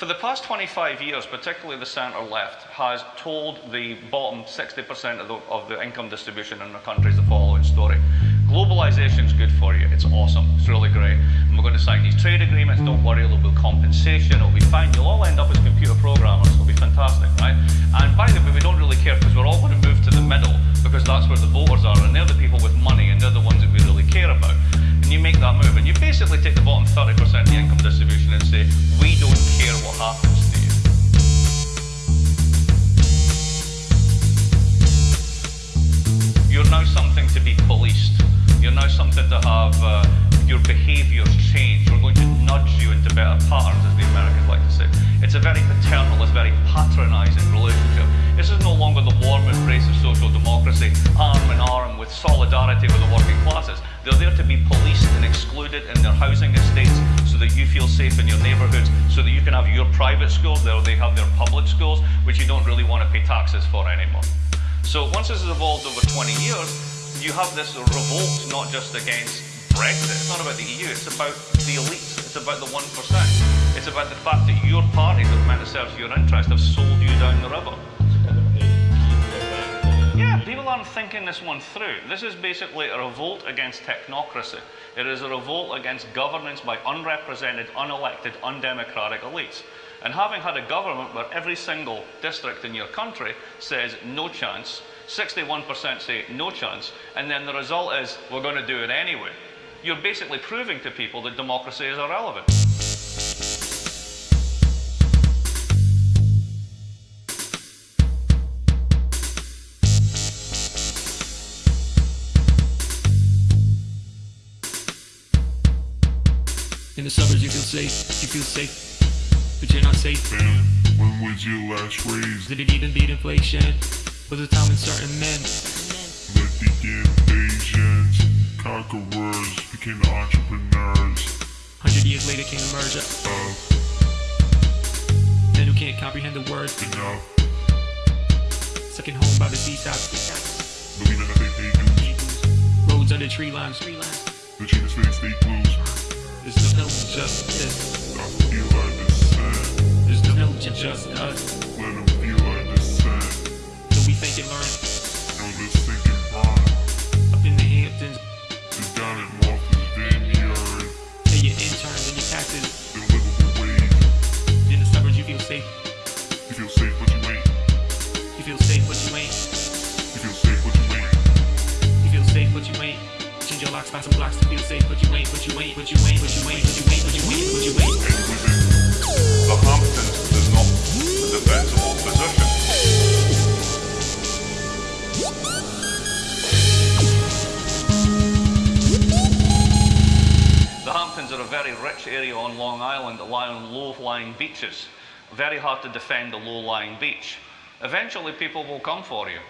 For the past 25 years, particularly the centre left, has told the bottom 60% of the, of the income distribution in the country the following story. Globalization is good for you. It's awesome. It's really great. And we're going to sign these trade agreements. Don't worry, there'll be compensation. It'll be fine. You'll all end up as computer programmers. It'll be fantastic, right? And by the way, we don't really basically take the bottom 30% of the income distribution and say, we don't care what happens to you. You're now something to be policed. You're now something to have uh, your behaviours change. We're going to nudge you into better patterns, as the Americans like to say. It's a very paternalist, very patronising relationship. This is no longer the warm embrace of social democracy, arm with solidarity with the working classes. They're there to be policed and excluded in their housing estates so that you feel safe in your neighbourhoods, so that you can have your private schools, there they have their public schools, which you don't really want to pay taxes for anymore. So once this has evolved over 20 years, you have this revolt not just against Brexit, it's not about the EU, it's about the elites, it's about the 1%. It's about the fact that your party that meant to serve your interest have sold you down the river. People aren't thinking this one through. This is basically a revolt against technocracy. It is a revolt against governance by unrepresented, unelected, undemocratic elites. And having had a government where every single district in your country says no chance, 61% say no chance, and then the result is we're going to do it anyway, you're basically proving to people that democracy is irrelevant. In the suburbs, you feel safe, you feel safe, but you're not safe. Man, when was your last raise? Did it even beat inflation? Was it time when certain men Let the invasions, conquerors became entrepreneurs Hundred years later came the merger. of Men who can't comprehend the word, enough. second home by the seaside. Believing that they. Roads under tree lines. The face fake blues. There's no justice. I feel like descent. There's no justice. Let them feel like descent. So we think and learn Know this thinking burn. up in the Hamptons. Sit down at Martha's Vineyard. Pay your interns and your taxes. The livable wage. In the suburbs, you feel safe. You feel safe, but you ain't. You feel safe, but you ain't. Change your locks, buy some blocks to feel safe, but you ain't, but you ain't, but you ain't, but you ain't, but you ain't, but you ain't, but you ain't. And you living. The Hamptons is not a defensible position. The Hamptons are a very rich area on Long Island that lie on low-lying beaches. Very hard to defend a low-lying beach. Eventually people will come for you.